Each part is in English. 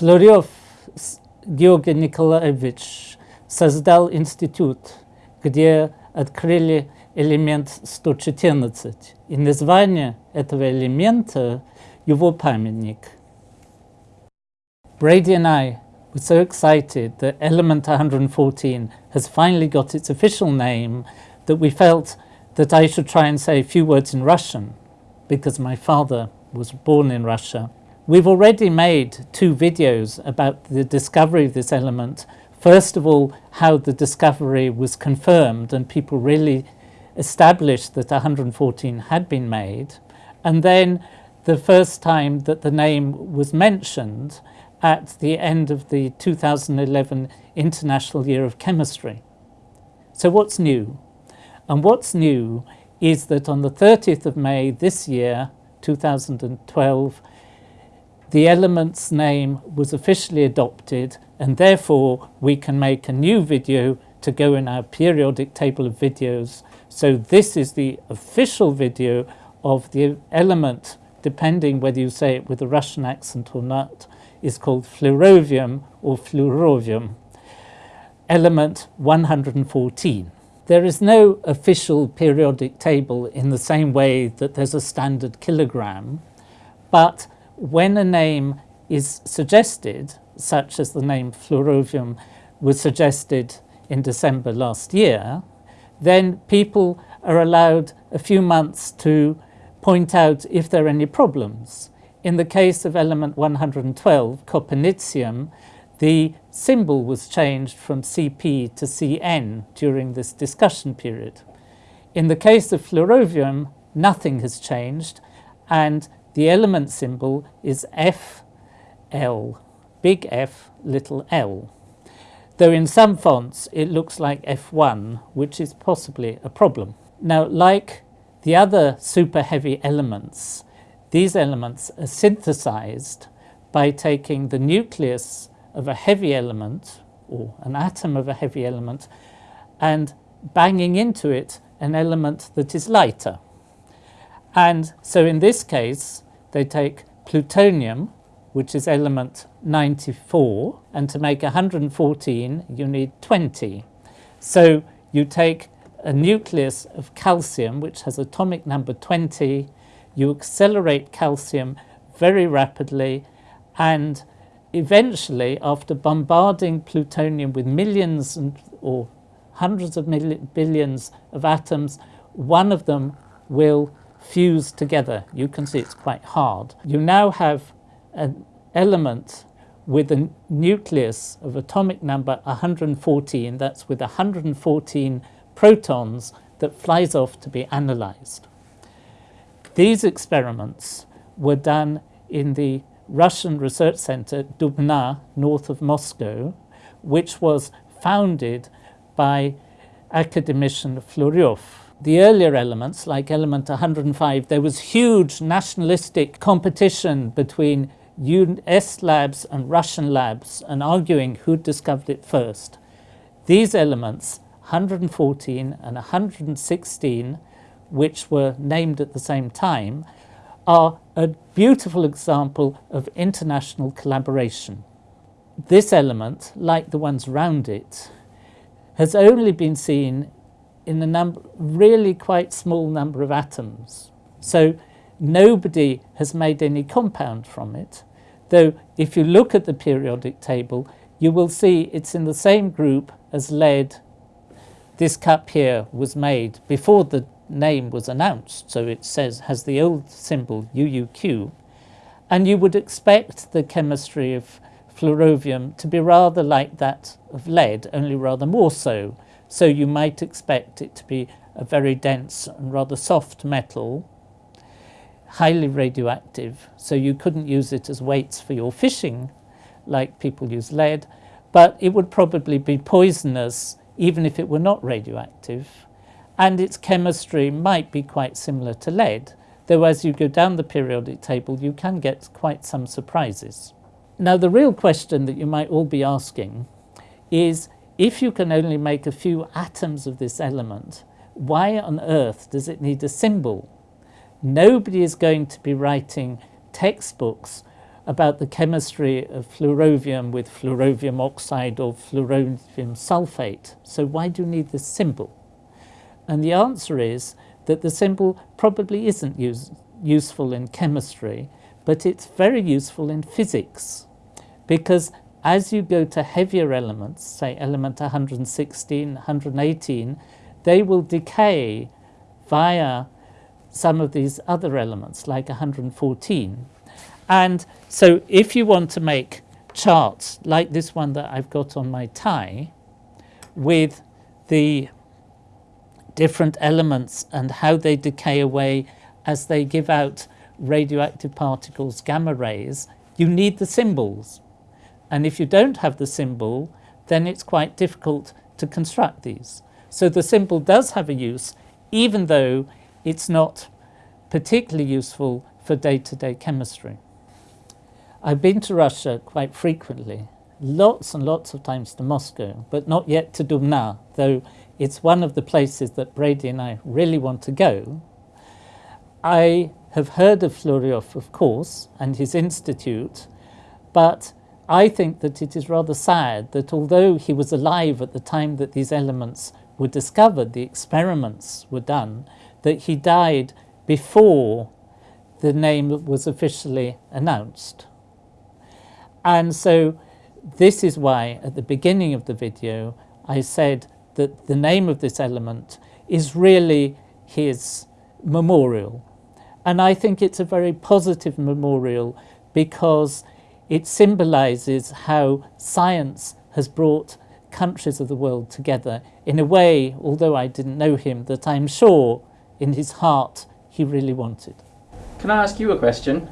Флорёв Георгий Николаевич создал институт, где открыли элемент 114. И название этого элемента – его памятник. Brady and I were so excited that element 114 has finally got its official name that we felt that I should try and say a few words in Russian because my father was born in Russia. We've already made two videos about the discovery of this element. First of all, how the discovery was confirmed and people really established that 114 had been made. And then the first time that the name was mentioned at the end of the 2011 International Year of Chemistry. So what's new? And what's new is that on the 30th of May this year, 2012, the element's name was officially adopted and therefore we can make a new video to go in our periodic table of videos. So this is the official video of the element, depending whether you say it with a Russian accent or not, is called flerovium or fluorovium, element 114. There is no official periodic table in the same way that there's a standard kilogram, but when a name is suggested, such as the name flerovium was suggested in December last year, then people are allowed a few months to point out if there are any problems. In the case of element 112, copernicium, the symbol was changed from CP to CN during this discussion period. In the case of flerovium, nothing has changed and the element symbol is FL, big F, little l. Though in some fonts it looks like F1, which is possibly a problem. Now, like the other super heavy elements, these elements are synthesized by taking the nucleus of a heavy element or an atom of a heavy element and banging into it an element that is lighter. And so in this case, they take plutonium, which is element 94, and to make 114, you need 20. So you take a nucleus of calcium, which has atomic number 20, you accelerate calcium very rapidly, and eventually, after bombarding plutonium with millions and, or hundreds of million, billions of atoms, one of them will fuse together. You can see it's quite hard. You now have an element with a nucleus of atomic number 114, that's with 114 protons that flies off to be analyzed. These experiments were done in the Russian research center Dubna, north of Moscow, which was founded by academician Flerov. The earlier elements, like element 105, there was huge nationalistic competition between US labs and Russian labs and arguing who'd discovered it first. These elements, 114 and 116, which were named at the same time, are a beautiful example of international collaboration. This element, like the ones around it, has only been seen in a number, really quite small number of atoms. So nobody has made any compound from it, though if you look at the periodic table, you will see it's in the same group as lead. This cup here was made before the name was announced, so it says has the old symbol UUQ, and you would expect the chemistry of flerovium to be rather like that of lead, only rather more so. So you might expect it to be a very dense and rather soft metal, highly radioactive, so you couldn't use it as weights for your fishing like people use lead, but it would probably be poisonous even if it were not radioactive and its chemistry might be quite similar to lead, though as you go down the periodic table you can get quite some surprises. Now the real question that you might all be asking is if you can only make a few atoms of this element, why on earth does it need a symbol? Nobody is going to be writing textbooks about the chemistry of flerovium with flerovium oxide or flerovium sulfate. So why do you need this symbol? And the answer is that the symbol probably isn't use, useful in chemistry, but it's very useful in physics because as you go to heavier elements, say element 116, 118, they will decay via some of these other elements like 114. And so if you want to make charts like this one that I've got on my tie with the different elements and how they decay away as they give out radioactive particles, gamma rays, you need the symbols. And if you don't have the symbol, then it's quite difficult to construct these. So the symbol does have a use, even though it's not particularly useful for day-to-day -day chemistry. I've been to Russia quite frequently, lots and lots of times to Moscow, but not yet to Dubna, though it's one of the places that Brady and I really want to go. I have heard of Flerov, of course, and his institute, but I think that it is rather sad that although he was alive at the time that these elements were discovered, the experiments were done, that he died before the name was officially announced. And so this is why at the beginning of the video I said that the name of this element is really his memorial. And I think it's a very positive memorial because it symbolizes how science has brought countries of the world together in a way, although I didn't know him, that I'm sure in his heart he really wanted. Can I ask you a question?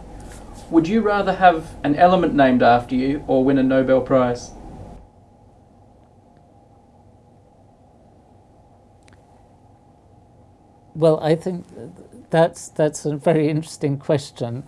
Would you rather have an element named after you or win a Nobel Prize? Well, I think that's, that's a very interesting question.